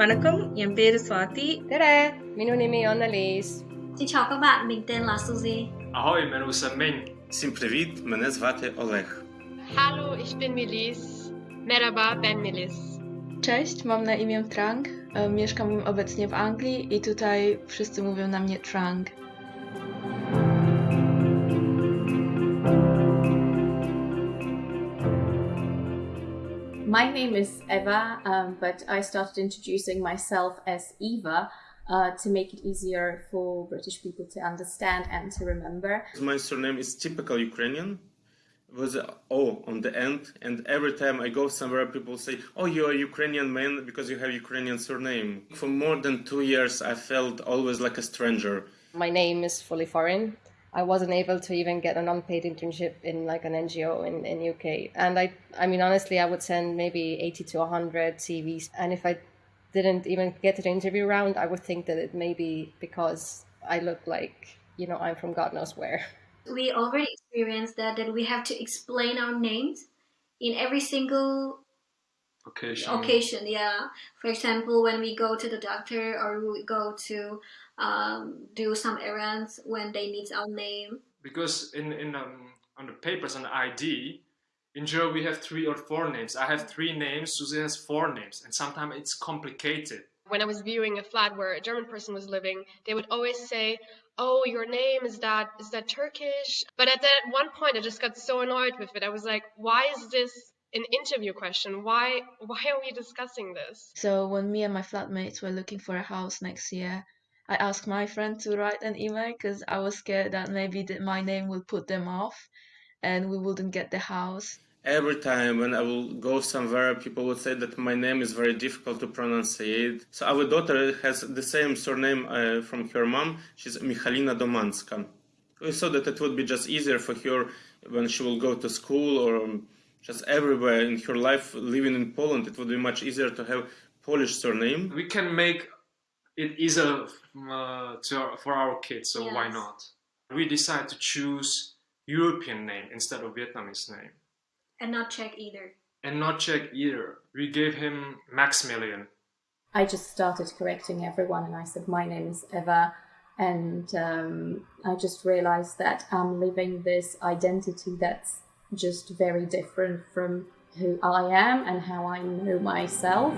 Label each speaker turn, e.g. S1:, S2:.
S1: வணக்கம் என் பேரு Swathi
S2: Tere! Minu nimi on Elise.
S3: Xin chào các bạn, mình tên là Suzy.
S4: Ahoj, jmenuji se Ming.
S5: Всім привіт! Мене звати Олег.
S6: Hallo, ich bin Melis. Merhaba, ben Melis.
S7: Cześć, mam na imię Trang. E, Mieszkam obecnie w Anglii i tutaj wszyscy mówią na mnie Trang.
S8: My name is Eva, um, but I started introducing myself as Eva uh, to make it easier for British people to understand and to remember.
S5: My surname is typical Ukrainian with a O on the end, and every time I go somewhere, people say, "Oh, you're a Ukrainian man because you have Ukrainian surname." For more than two years, I felt always like a stranger.
S2: My name is fully foreign. I wasn't able to even get an unpaid internship in like an NGO in, in UK. And I I mean honestly I would send maybe 80 to 100 CVs and if I didn't even get to the interview round I would think that it may be because I look like you know I'm from God knows where.
S3: We already experienced that that we have to explain our names in every single
S4: Occasion.
S3: occasion. Yeah, for example, when we go to the doctor or we go to um, do some errands when they need our name.
S4: Because in, in um, on the papers on the ID, in German we have three or four names. I have three names, Susie has four names, and sometimes it's complicated.
S6: When I was viewing a flat where a German person was living, they would always say, "Oh, your name is that is that Turkish?" But at that one point, I just got so annoyed with it. I was like, "Why is this an interview question? Why why are we discussing this?"
S7: So when me and my flatmates were looking for a house next year, I asked my friend to write an email because I was scared that maybe that my name would put them off and we wouldn't get the house.
S5: Every time when I will go somewhere, people would say that my name is very difficult to pronounce. So our daughter has the same surname uh, from her mom. She's Michalina Domanska. We thought that it would be just easier for her when she will go to school or just everywhere in her life living in Poland. It would be much easier to have Polish surname.
S4: We can make it easier uh, to, for our kids, so why not? We decided to choose European name instead of Vietnamese name.
S3: And not Czech either.
S4: And not Czech either. We gave him Maximilian.
S8: I just started correcting everyone and I said, My name is Eva. And um, I just realized that I'm living this identity that's just very different from who I am and how I know myself.